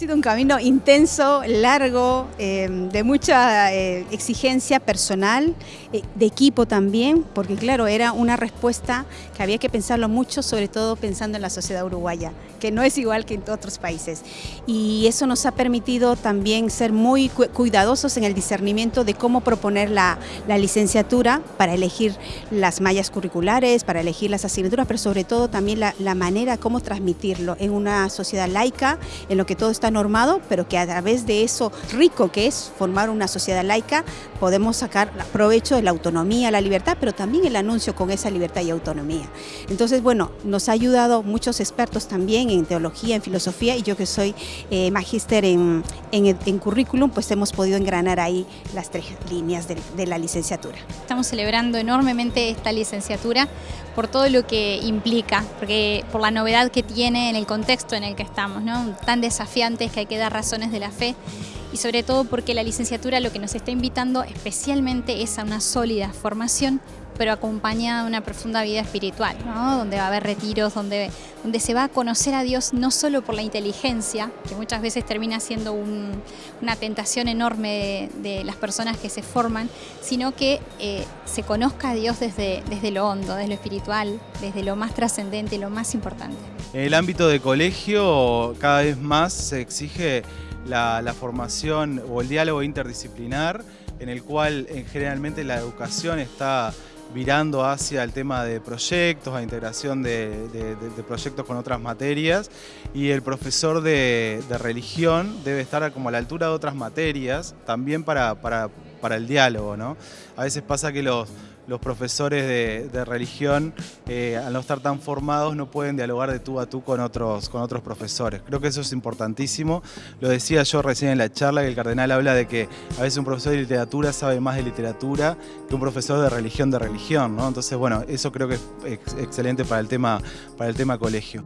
sido un camino intenso, largo, em, de mucha eh, exigencia personal, eh, de equipo también, porque claro, era una respuesta que había que pensarlo mucho, sobre todo pensando en la sociedad uruguaya, que no es igual que en otros países. Y eso nos ha permitido también ser muy cuidadosos en el discernimiento de cómo proponer la, licenciatura para elegir las mallas curriculares, para elegir las asignaturas, pero sobre todo también la, la manera cómo transmitirlo en una sociedad laica, en lo que todo está normado, pero que a través de eso rico que es formar una sociedad laica, podemos sacar provecho de la autonomía, la libertad, pero también el anuncio con esa libertad y autonomía. Entonces, bueno, nos ha ayudado muchos expertos también en teología, en filosofía, y yo que soy eh, magíster en, en, currículum, pues hemos podido engranar ahí las tres líneas de, la licenciatura. Estamos celebrando enormemente esta licenciatura por todo lo que implica, porque por la novedad que tiene en el contexto en el que estamos, tan que hay que dar razones de la fe y sobre todo porque la licenciatura lo que nos está invitando especialmente es a una sólida formación pero acompañada de una profunda vida espiritual, donde va a haber retiros, donde, donde se va a conocer a Dios no solo por la inteligencia, que muchas veces termina siendo una tentación enorme de, las personas que se forman, sino que eh, se conozca a Dios desde, desde lo hondo, desde lo espiritual, desde lo más trascendente, lo más importante. En el ámbito de colegio cada vez más se exige la, formación o el diálogo interdisciplinar, en el cual generalmente la educación está virando hacia el tema de proyectos, a integración de, proyectos con otras materias y el profesor de, religión debe estar como a la altura de otras materias también para, para el diálogo. ¿no? A veces pasa que los, los profesores de, religión, eh, al no estar tan formados, no pueden dialogar de tú a tú con otros, con otros profesores. Creo que eso es importantísimo. Lo decía yo recién en la charla, que el cardenal habla de que a veces un profesor de literatura sabe más de literatura que un profesor de religión de religión. ¿no? Entonces, bueno, eso creo que es excelente para el tema, para el tema colegio.